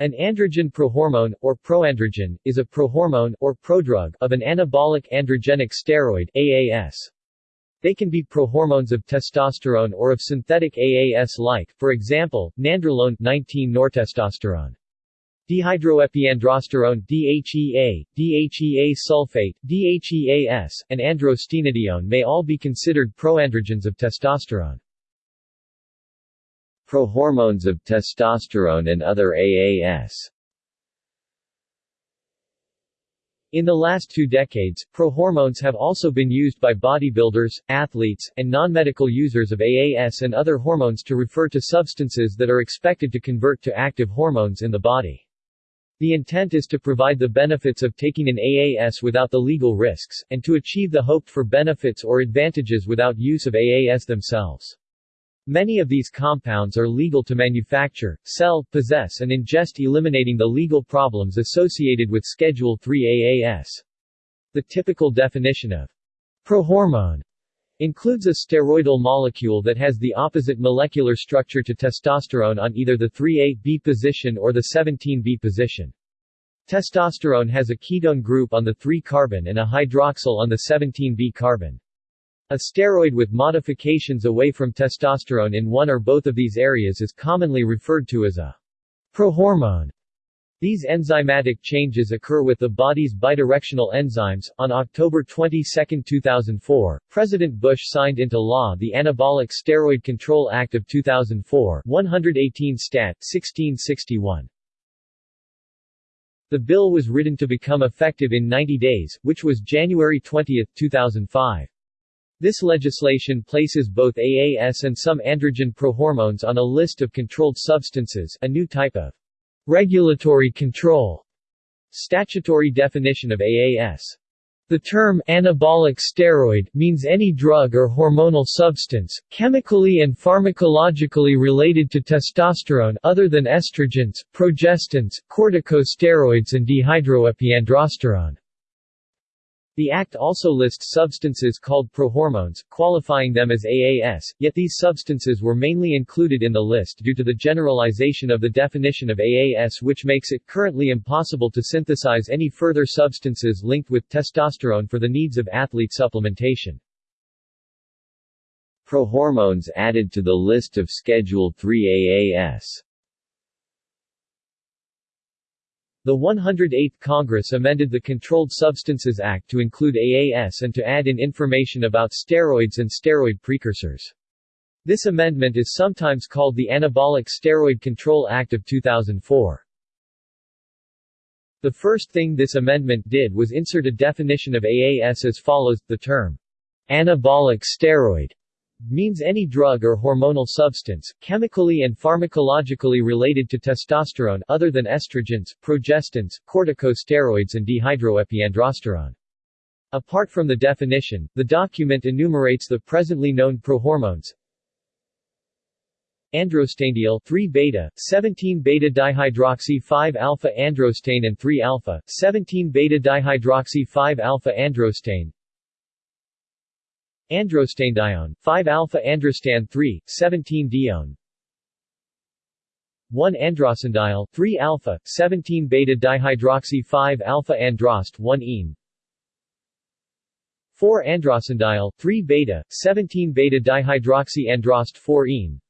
An androgen prohormone, or proandrogen, is a prohormone, or prodrug, of an anabolic androgenic steroid AAS. They can be prohormones of testosterone or of synthetic AAS-like, for example, nandrolone 19-nortestosterone. Dehydroepiandrosterone DHEA, DHEA sulfate, DHEAS, and androstenedione may all be considered proandrogens of testosterone. Prohormones of testosterone and other AAS In the last two decades, prohormones have also been used by bodybuilders, athletes, and non-medical users of AAS and other hormones to refer to substances that are expected to convert to active hormones in the body. The intent is to provide the benefits of taking an AAS without the legal risks, and to achieve the hoped for benefits or advantages without use of AAS themselves. Many of these compounds are legal to manufacture, sell, possess and ingest eliminating the legal problems associated with Schedule III AAS. The typical definition of prohormone includes a steroidal molecule that has the opposite molecular structure to testosterone on either the 3A-B position or the 17B position. Testosterone has a ketone group on the 3-carbon and a hydroxyl on the 17B carbon. A steroid with modifications away from testosterone in one or both of these areas is commonly referred to as a prohormone. These enzymatic changes occur with the body's bidirectional enzymes. On October 22, 2004, President Bush signed into law the Anabolic Steroid Control Act of 2004, 118 Stat. 1661. The bill was written to become effective in 90 days, which was January 20, 2005. This legislation places both AAS and some androgen prohormones on a list of controlled substances a new type of regulatory control statutory definition of AAS. The term anabolic steroid means any drug or hormonal substance, chemically and pharmacologically related to testosterone other than estrogens, progestins, corticosteroids and dehydroepiandrosterone. The Act also lists substances called prohormones, qualifying them as AAS, yet these substances were mainly included in the list due to the generalization of the definition of AAS which makes it currently impossible to synthesize any further substances linked with testosterone for the needs of athlete supplementation. Prohormones added to the list of Schedule III AAS The 108th Congress amended the Controlled Substances Act to include AAS and to add in information about steroids and steroid precursors. This amendment is sometimes called the Anabolic Steroid Control Act of 2004. The first thing this amendment did was insert a definition of AAS as follows, the term, anabolic steroid means any drug or hormonal substance, chemically and pharmacologically related to testosterone other than estrogens, progestins, corticosteroids and dehydroepiandrosterone. Apart from the definition, the document enumerates the presently known prohormones, androstenediol 3 beta 17 beta dihydroxy 5 alpha androstane and 3 alpha 17 beta dihydroxy 5 alpha androstane Androstenedione, 5-alpha-androstan 3, 17-dione 1-androstenediol, 3-alpha, 17-beta-dihydroxy 5-alpha-androst 1-ene 4-androstenediol, 3-beta, 17-beta-dihydroxy androst 4-ene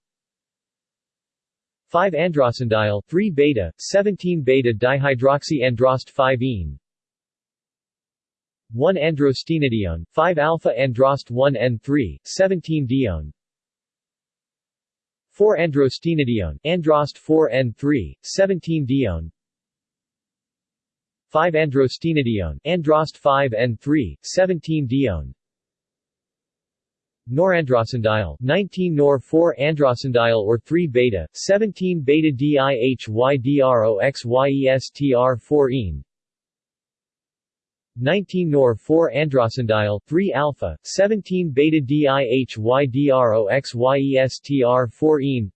5-androstenediol, 3-beta, 17-beta-dihydroxy androst 5-ene 1 androstenedione, 5 alpha androst 1 ene 3, 17 dione. 4 androstenedione, androst 4 ene 3, 17 dione. 5 androstenedione, androst 5 ene 3, 17 dione. Norandrostenediol, 19 nor 4 androstenediol or 3 beta, 17 beta dihydroxyestr 4 ene 19 nor 4 androstenediol 3 alpha 17 beta dihydroxyestr 4 ene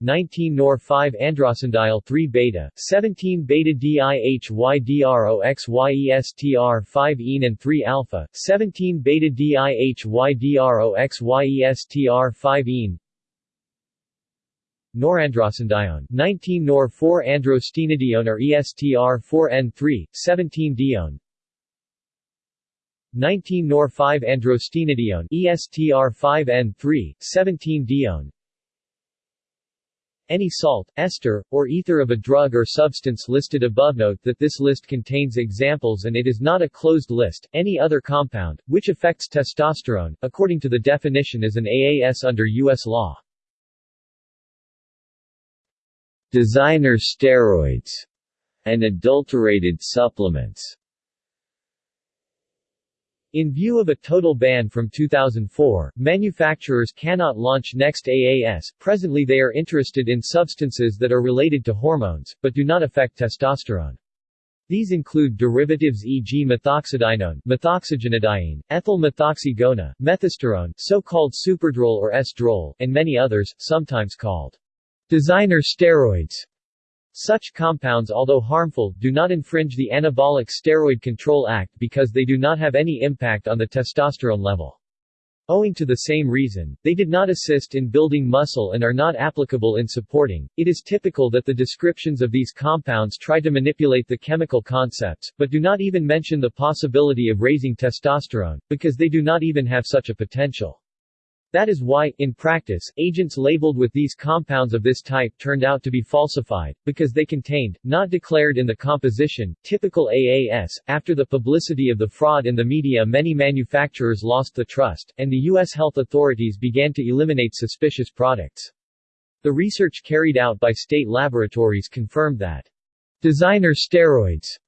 19 nor 5 androstenediol 3 beta 17 beta dihydroxyestr 5 ene and 3 alpha 17 beta dihydroxyestr 5 ene norandrostenedione 19 nor 4 androstenedione or ESTR 4 ene 3 17 dione 19 nor 5 androstenedione ESTR 5 ene 3 17 dione any salt, ester, or ether of a drug or substance listed above note that this list contains examples and it is not a closed list, any other compound, which affects testosterone, according to the definition is an AAS under U.S. law. Designer steroids and adulterated supplements in view of a total ban from 2004, manufacturers cannot launch next AAS. Presently they are interested in substances that are related to hormones, but do not affect testosterone. These include derivatives e.g. methoxydienone, methoxygonadiene, ethyl methoxygona, methasterone, so-called superdrol or estrol, and many others, sometimes called designer steroids. Such compounds although harmful, do not infringe the Anabolic Steroid Control Act because they do not have any impact on the testosterone level. Owing to the same reason, they did not assist in building muscle and are not applicable in supporting. It is typical that the descriptions of these compounds try to manipulate the chemical concepts, but do not even mention the possibility of raising testosterone, because they do not even have such a potential. That is why, in practice, agents labeled with these compounds of this type turned out to be falsified, because they contained, not declared in the composition, typical AAS. After the publicity of the fraud in the media many manufacturers lost the trust, and the U.S. health authorities began to eliminate suspicious products. The research carried out by state laboratories confirmed that designer steroids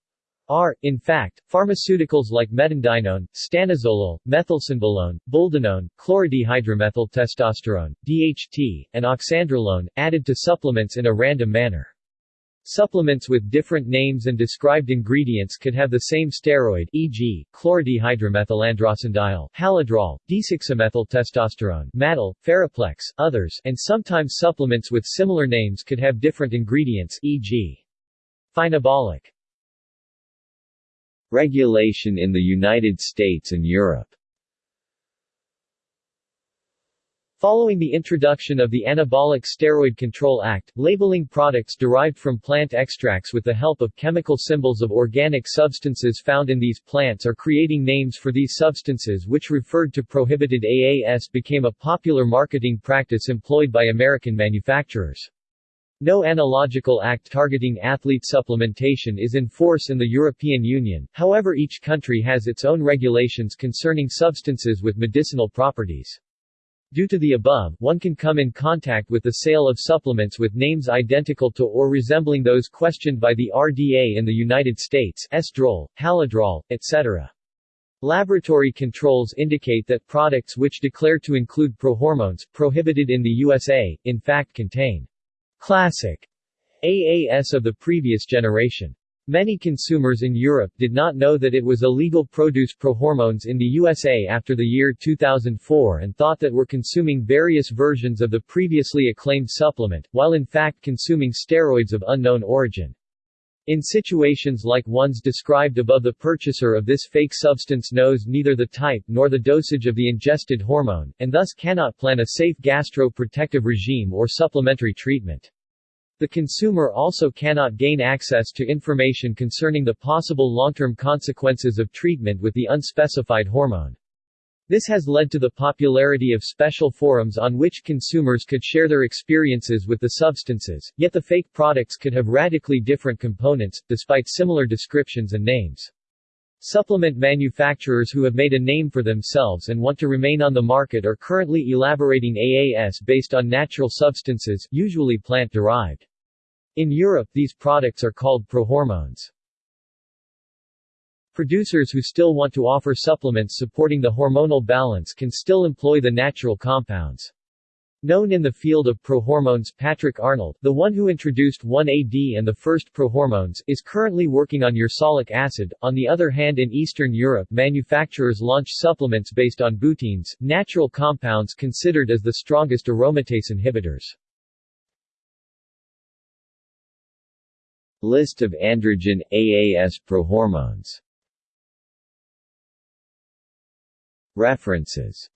are, in fact, pharmaceuticals like metandienone, stanozolol, methylcynbolone, boldenone, chlorodehydromethyltestosterone, DHT, and oxandrolone, added to supplements in a random manner. Supplements with different names and described ingredients could have the same steroid e.g., chlorodehydromethylandrostenediol, Halodrol, d6-methyltestosterone, Maddal, Ferroplex, others, and sometimes supplements with similar names could have different ingredients e.g. phenabolic. Regulation in the United States and Europe Following the introduction of the Anabolic Steroid Control Act, labeling products derived from plant extracts with the help of chemical symbols of organic substances found in these plants or creating names for these substances which referred to prohibited AAS became a popular marketing practice employed by American manufacturers. No analogical act targeting athlete supplementation is in force in the European Union, however each country has its own regulations concerning substances with medicinal properties. Due to the above, one can come in contact with the sale of supplements with names identical to or resembling those questioned by the RDA in the United States estrol, Halodrol, etc. Laboratory controls indicate that products which declare to include prohormones, prohibited in the USA, in fact contain Classic AAS of the previous generation. Many consumers in Europe did not know that it was illegal produce prohormones in the USA after the year 2004 and thought that were consuming various versions of the previously acclaimed supplement, while in fact consuming steroids of unknown origin. In situations like ones described above the purchaser of this fake substance knows neither the type nor the dosage of the ingested hormone, and thus cannot plan a safe gastro-protective regime or supplementary treatment. The consumer also cannot gain access to information concerning the possible long-term consequences of treatment with the unspecified hormone. This has led to the popularity of special forums on which consumers could share their experiences with the substances, yet the fake products could have radically different components, despite similar descriptions and names. Supplement manufacturers who have made a name for themselves and want to remain on the market are currently elaborating AAS based on natural substances, usually plant-derived. In Europe these products are called prohormones. Producers who still want to offer supplements supporting the hormonal balance can still employ the natural compounds. Known in the field of prohormones Patrick Arnold, the one who introduced 1AD and the first prohormones, is currently working on ursolic acid. On the other hand in Eastern Europe manufacturers launch supplements based on butines, natural compounds considered as the strongest aromatase inhibitors. List of androgen, AAS prohormones References